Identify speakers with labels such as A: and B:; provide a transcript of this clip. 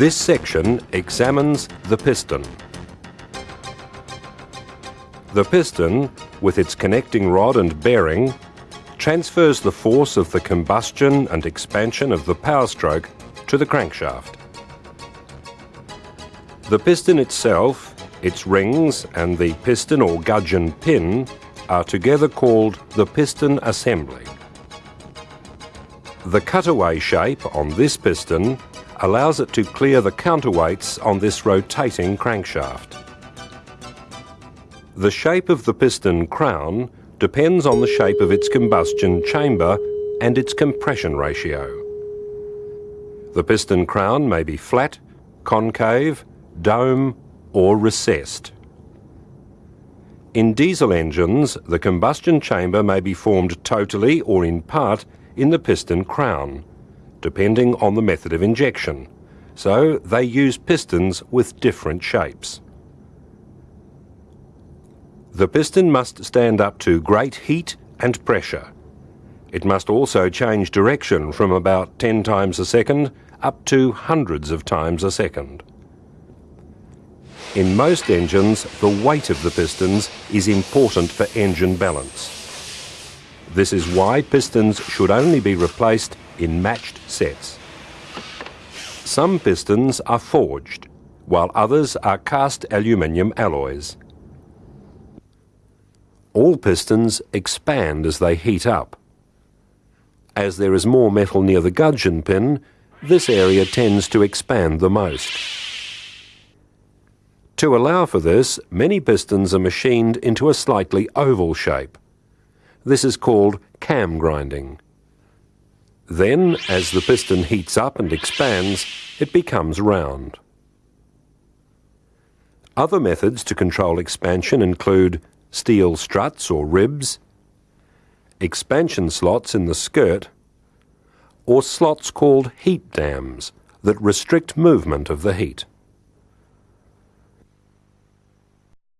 A: This section examines the piston. The piston, with its connecting rod and bearing, transfers the force of the combustion and expansion of the power stroke to the crankshaft. The piston itself, its rings and the piston or gudgeon pin are together called the piston assembly. The cutaway shape on this piston allows it to clear the counterweights on this rotating crankshaft. The shape of the piston crown depends on the shape of its combustion chamber and its compression ratio. The piston crown may be flat, concave, dome or recessed. In diesel engines, the combustion chamber may be formed totally or in part in the piston crown, depending on the method of injection, so they use pistons with different shapes. The piston must stand up to great heat and pressure. It must also change direction from about 10 times a second up to hundreds of times a second. In most engines, the weight of the pistons is important for engine balance. This is why pistons should only be replaced in matched sets. Some pistons are forged, while others are cast aluminium alloys. All pistons expand as they heat up. As there is more metal near the gudgeon pin, this area tends to expand the most. To allow for this, many pistons are machined into a slightly oval shape. This is called cam grinding. Then, as the piston heats up and expands, it becomes round. Other methods to control expansion include steel struts or ribs, expansion slots in the skirt, or slots called heat dams that restrict movement of the heat.